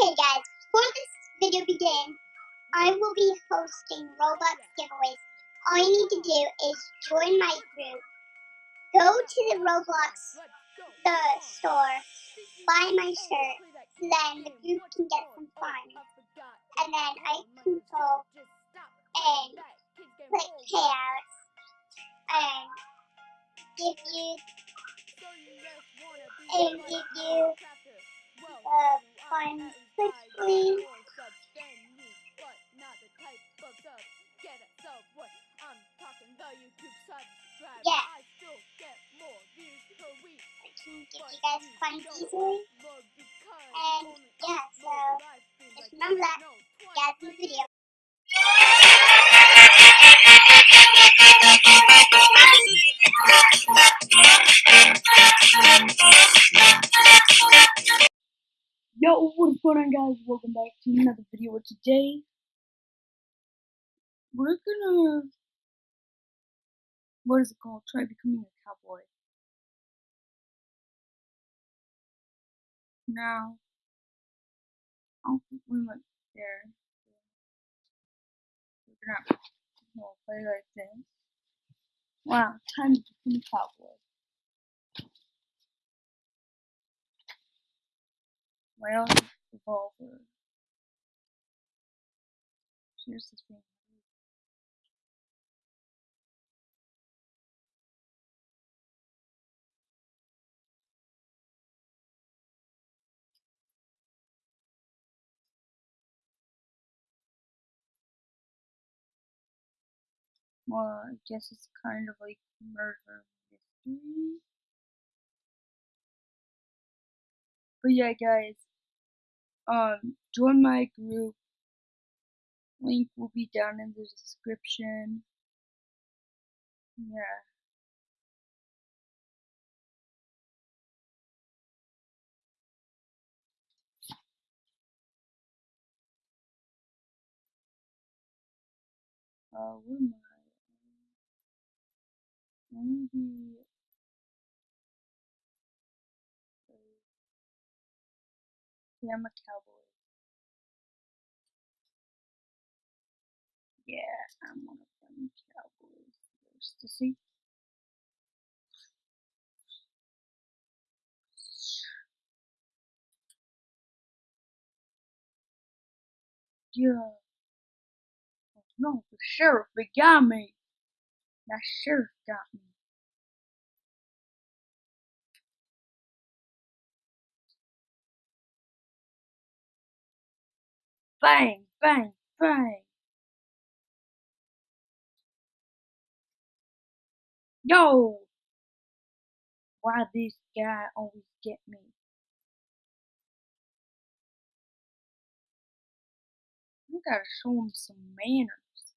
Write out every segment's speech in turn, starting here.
Okay, guys, before this video begins, I will be hosting Roblox giveaways. All you need to do is join my group, go to the Roblox the store, buy my shirt, then the group can get some fun. And then I can go and click payouts and give you and give you the funds quickly. Yeah. I can give you guys funds easily. And yeah, so just remember that. In the video. Yo, what's going on guys? Welcome back to another video. Today, we're gonna, what is it called? Try becoming a cowboy. Now, I don't think we went there. We're gonna play like this. Wow, time to become a cowboy. Own revolver. Hmm. Here's this thing. Well, I guess it's kind of like murder mystery. But yeah, guys, um, join my group. Link will be down in the description. Yeah. Uh, where am I? Maybe. A cowboy. Yeah, I'm one of them cowboys. There's to see. Yeah. Oh, no, the sheriff, they got me. That sheriff got me. Bang, bang, bang. Yo! Why this guy always get me? You gotta show him some manners.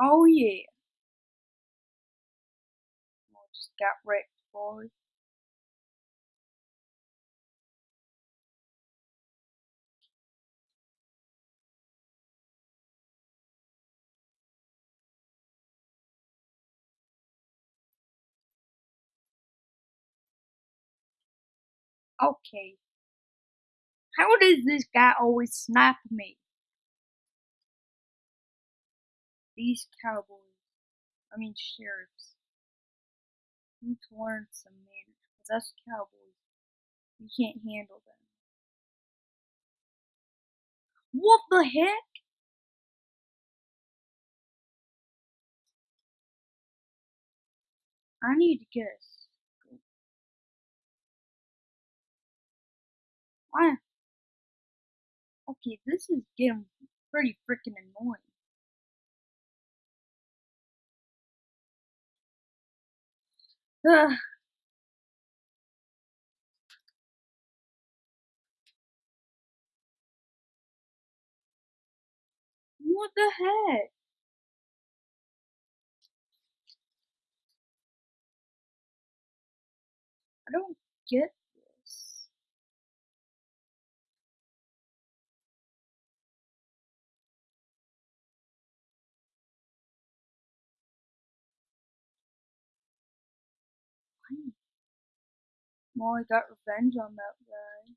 Oh yeah. I just got wrecked, boy. Okay. How does this guy always snap me? These cowboys, I mean sheriffs, need to learn some manners, because us cowboys, we can't handle them. What the heck? I need to get Why? Okay, this is getting pretty freaking annoying. Ugh. What the heck? I don't get Molly got revenge on that guy.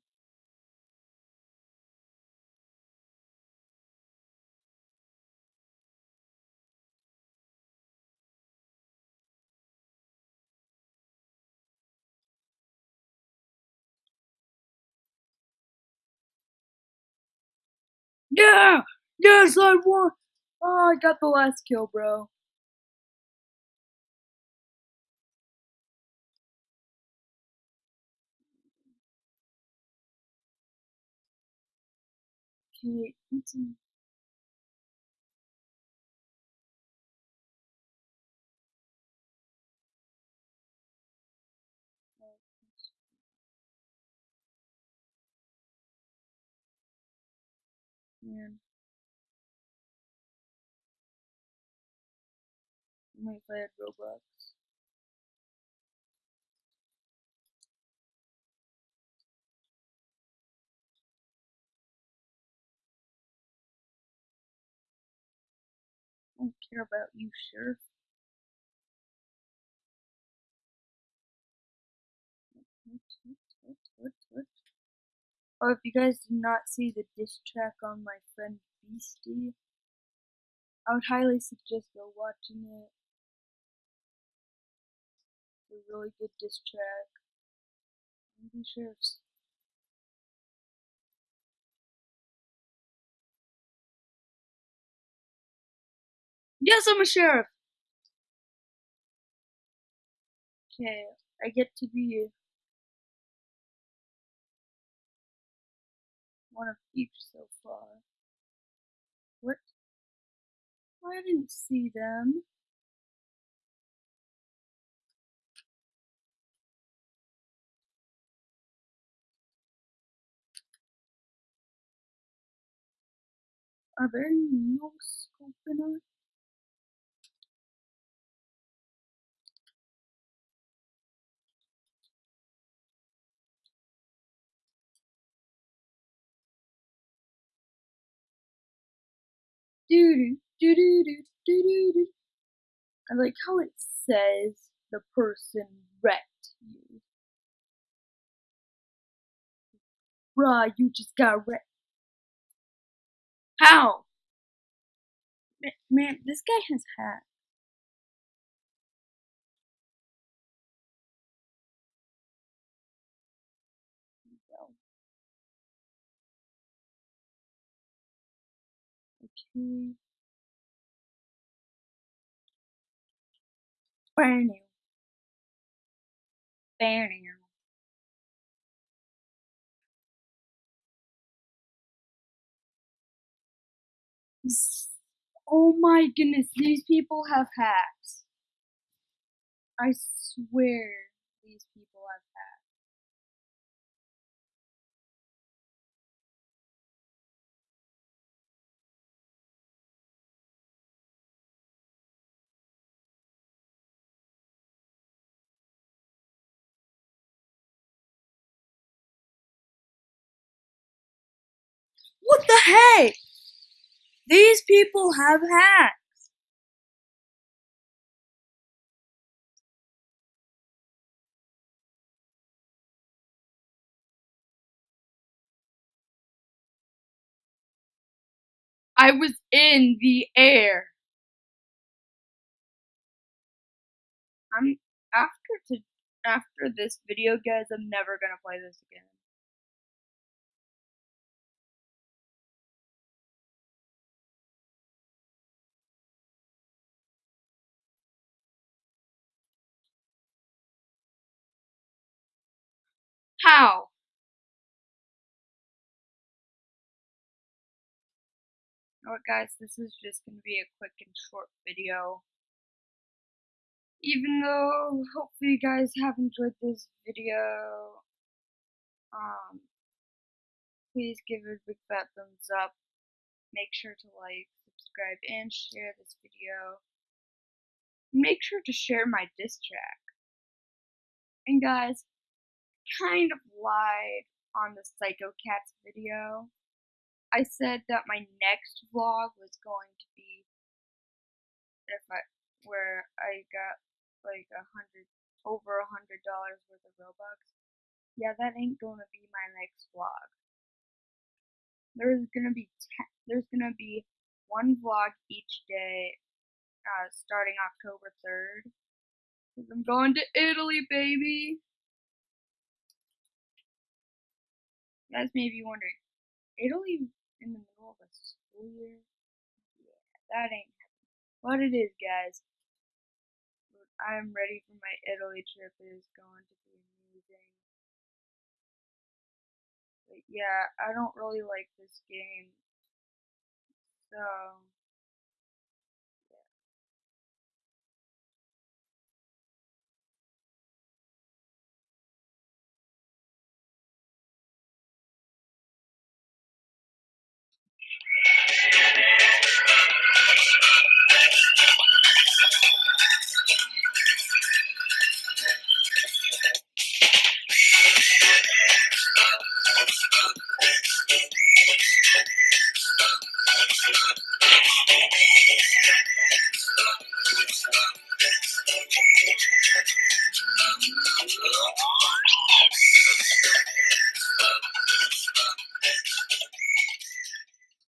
Yeah! Yes, I won! Oh, I got the last kill, bro. Okay, what's in... Man. I might play Roblox. Don't care about you, Sheriff. Oh, if you guys did not see the diss track on my friend Beastie, I would highly suggest go watching it. It's a really good diss track. Maybe Sheriff's. Yes, I'm a sheriff! Okay, I get to be one of each so far. What? I didn't see them. Are there no scoping? I like how it says the person wrecked you. Bruh, you just got wrecked. How? Man, man, this guy has Mm. Bam. Oh my goodness, these people have hats. I swear these people have What the heck? These people have hats. I was in the air. I'm after to after this video, guys. I'm never gonna play this again. How? What, guys? This is just gonna be a quick and short video. Even though hopefully you guys have enjoyed this video, um, please give it a big fat thumbs up. Make sure to like, subscribe, and share this video. Make sure to share my diss track. And guys, kind of lied on the Psycho Cats video. I said that my next vlog was going to be if I where I got like a hundred over a hundred dollars worth of Robux. Yeah, that ain't gonna be my next vlog. There's gonna be ten, there's gonna be one vlog each day, uh, starting October third. I'm going to Italy, baby. You guys may be wondering, Italy in the middle of a school year? Yeah, that ain't happening. But it is, guys. I'm ready for my Italy trip. It is going to be amazing. But yeah, I don't really like this game. So, Thank you.